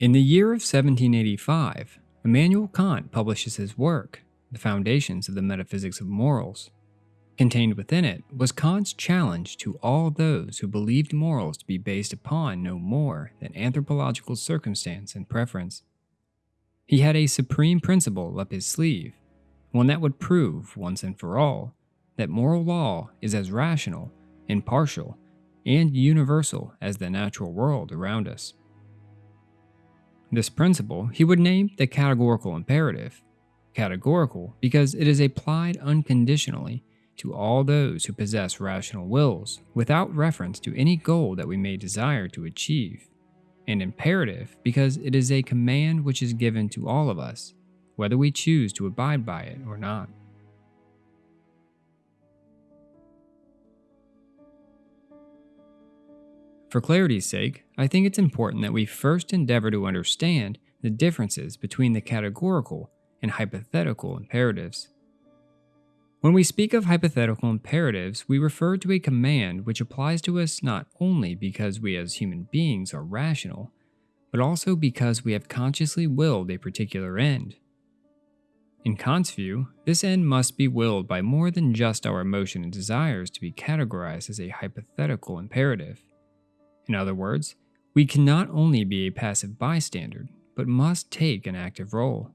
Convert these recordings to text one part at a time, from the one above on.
In the year of 1785, Immanuel Kant publishes his work, The Foundations of the Metaphysics of Morals. Contained within it was Kant's challenge to all those who believed morals to be based upon no more than anthropological circumstance and preference. He had a supreme principle up his sleeve, one that would prove, once and for all, that moral law is as rational, impartial, and universal as the natural world around us. This principle he would name the categorical imperative. Categorical because it is applied unconditionally to all those who possess rational wills without reference to any goal that we may desire to achieve, and imperative because it is a command which is given to all of us, whether we choose to abide by it or not. For clarity's sake, I think it's important that we first endeavor to understand the differences between the categorical and hypothetical imperatives. When we speak of hypothetical imperatives, we refer to a command which applies to us not only because we as human beings are rational, but also because we have consciously willed a particular end. In Kant's view, this end must be willed by more than just our emotion and desires to be categorized as a hypothetical imperative. In other words, we cannot only be a passive bystander, but must take an active role.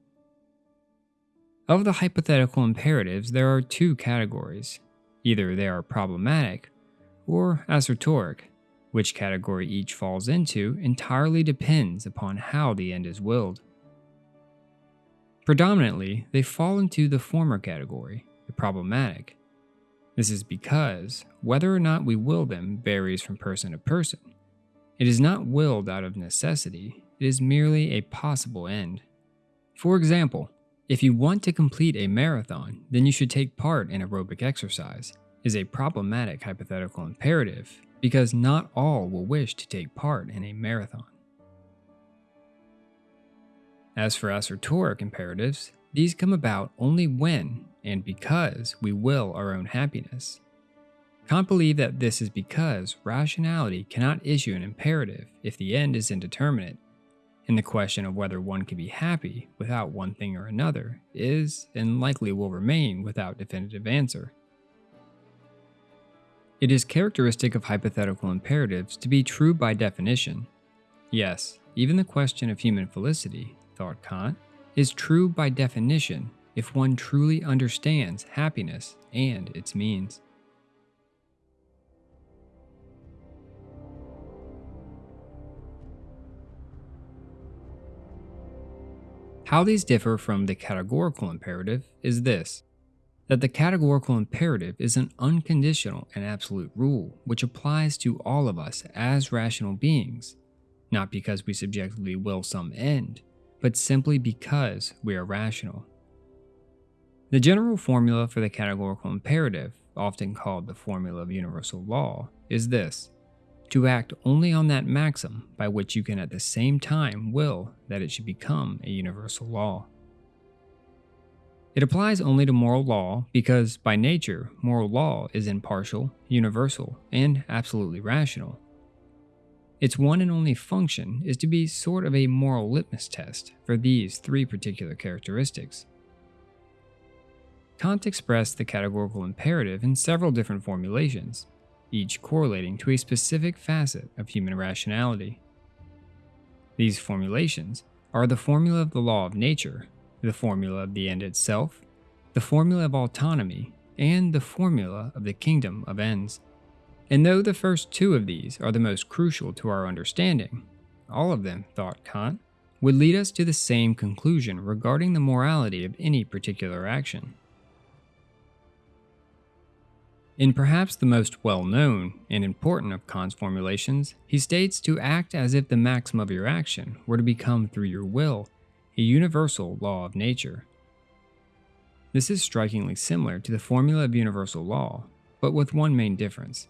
Of the hypothetical imperatives, there are two categories. Either they are problematic or assertoric. Which category each falls into entirely depends upon how the end is willed. Predominantly, they fall into the former category, the problematic. This is because whether or not we will them varies from person to person. It is not willed out of necessity, it is merely a possible end. For example, if you want to complete a marathon, then you should take part in aerobic exercise, is a problematic hypothetical imperative because not all will wish to take part in a marathon. As for assertoric imperatives, these come about only when and because we will our own happiness. Kant believed that this is because rationality cannot issue an imperative if the end is indeterminate and the question of whether one can be happy without one thing or another is, and likely will remain, without definitive answer. It is characteristic of hypothetical imperatives to be true by definition. Yes, even the question of human felicity, thought Kant, is true by definition if one truly understands happiness and its means. How these differ from the categorical imperative is this that the categorical imperative is an unconditional and absolute rule which applies to all of us as rational beings, not because we subjectively will some end, but simply because we are rational. The general formula for the categorical imperative, often called the formula of universal law, is this to act only on that maxim by which you can at the same time will that it should become a universal law. It applies only to moral law because, by nature, moral law is impartial, universal, and absolutely rational. Its one and only function is to be sort of a moral litmus test for these three particular characteristics. Kant expressed the categorical imperative in several different formulations, each correlating to a specific facet of human rationality. These formulations are the formula of the law of nature, the formula of the end itself, the formula of autonomy, and the formula of the kingdom of ends. And though the first two of these are the most crucial to our understanding, all of them, thought Kant, would lead us to the same conclusion regarding the morality of any particular action. In perhaps the most well known and important of Kant's formulations, he states to act as if the maxim of your action were to become through your will a universal law of nature. This is strikingly similar to the formula of universal law, but with one main difference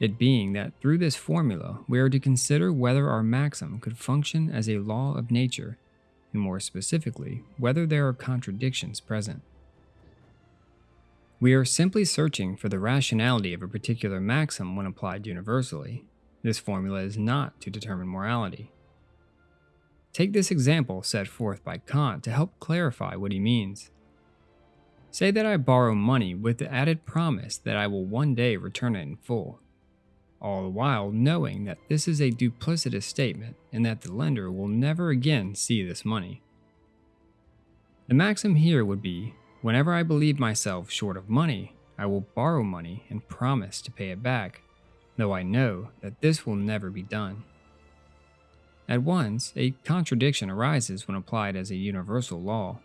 it being that through this formula we are to consider whether our maxim could function as a law of nature, and more specifically, whether there are contradictions present. We are simply searching for the rationality of a particular maxim when applied universally. This formula is not to determine morality. Take this example set forth by Kant to help clarify what he means. Say that I borrow money with the added promise that I will one day return it in full, all the while knowing that this is a duplicitous statement and that the lender will never again see this money. The maxim here would be whenever I believe myself short of money, I will borrow money and promise to pay it back, though I know that this will never be done. At once, a contradiction arises when applied as a universal law.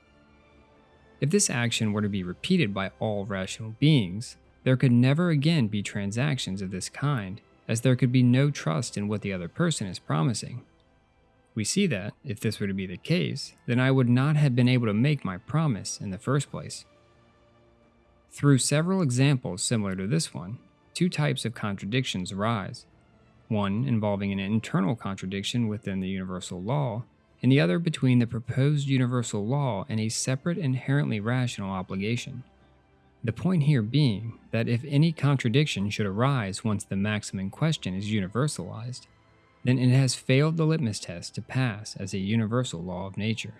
If this action were to be repeated by all rational beings, there could never again be transactions of this kind, as there could be no trust in what the other person is promising. We see that, if this were to be the case, then I would not have been able to make my promise in the first place. Through several examples similar to this one, two types of contradictions arise one involving an internal contradiction within the universal law, and the other between the proposed universal law and a separate inherently rational obligation. The point here being that if any contradiction should arise once the maxim in question is universalized, then it has failed the litmus test to pass as a universal law of nature.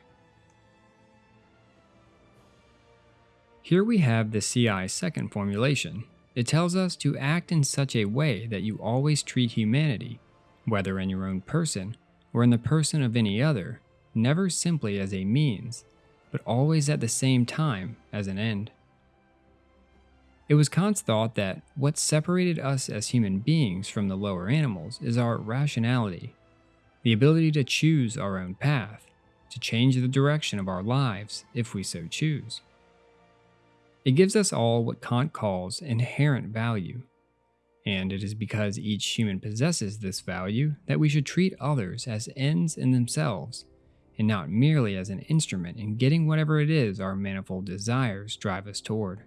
Here we have the CI's second formulation. It tells us to act in such a way that you always treat humanity, whether in your own person or in the person of any other, never simply as a means, but always at the same time as an end. It was Kant's thought that what separated us as human beings from the lower animals is our rationality, the ability to choose our own path, to change the direction of our lives if we so choose. It gives us all what Kant calls inherent value, and it is because each human possesses this value that we should treat others as ends in themselves, and not merely as an instrument in getting whatever it is our manifold desires drive us toward.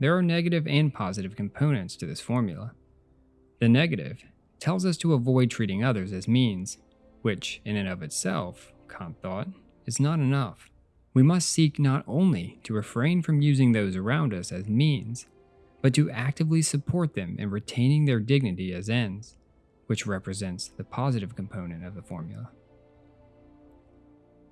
There are negative and positive components to this formula. The negative tells us to avoid treating others as means, which, in and of itself, Kant thought, is not enough. We must seek not only to refrain from using those around us as means, but to actively support them in retaining their dignity as ends, which represents the positive component of the formula.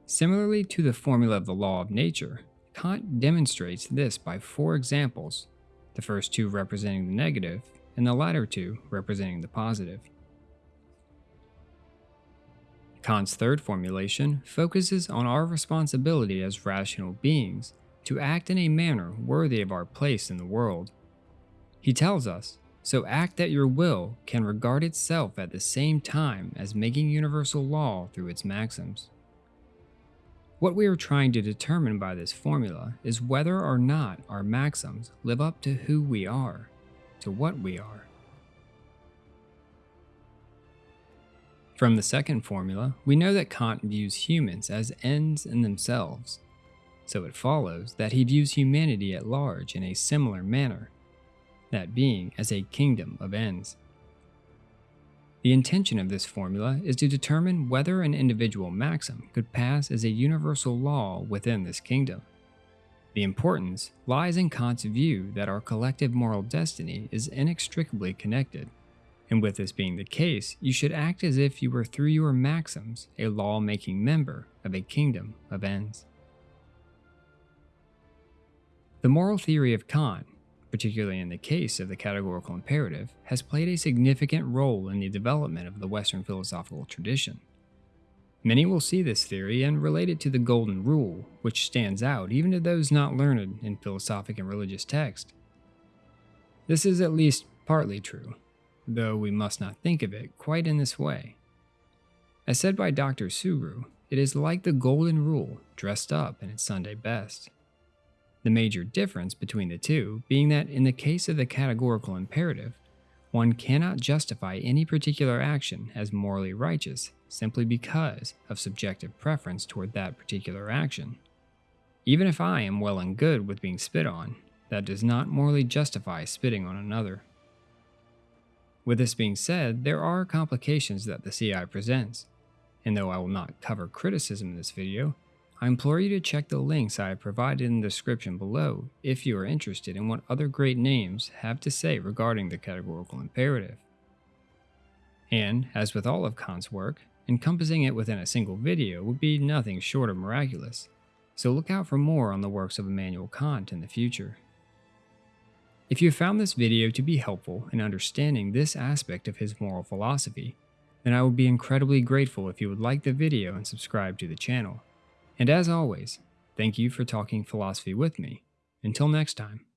Similarly to the formula of the law of nature, Kant demonstrates this by four examples, the first two representing the negative, and the latter two representing the positive. Kant's third formulation focuses on our responsibility as rational beings to act in a manner worthy of our place in the world he tells us, so act that your will can regard itself at the same time as making universal law through its maxims. What we are trying to determine by this formula is whether or not our maxims live up to who we are, to what we are. From the second formula, we know that Kant views humans as ends in themselves, so it follows that he views humanity at large in a similar manner that being as a kingdom of ends. The intention of this formula is to determine whether an individual maxim could pass as a universal law within this kingdom. The importance lies in Kant's view that our collective moral destiny is inextricably connected, and with this being the case, you should act as if you were through your maxims a law-making member of a kingdom of ends. The moral theory of Kant particularly in the case of the categorical imperative, has played a significant role in the development of the Western philosophical tradition. Many will see this theory and relate it to the Golden Rule, which stands out even to those not learned in philosophic and religious text. This is at least partly true, though we must not think of it quite in this way. As said by Dr. Subaru, it is like the Golden Rule dressed up in its Sunday best. The major difference between the two being that in the case of the categorical imperative, one cannot justify any particular action as morally righteous simply because of subjective preference toward that particular action. Even if I am well and good with being spit on, that does not morally justify spitting on another. With this being said, there are complications that the CI presents, and though I will not cover criticism in this video, I implore you to check the links I have provided in the description below if you are interested in what other great names have to say regarding the categorical imperative. And, as with all of Kant's work, encompassing it within a single video would be nothing short of miraculous, so look out for more on the works of Immanuel Kant in the future. If you found this video to be helpful in understanding this aspect of his moral philosophy, then I would be incredibly grateful if you would like the video and subscribe to the channel. And as always, thank you for talking philosophy with me. Until next time.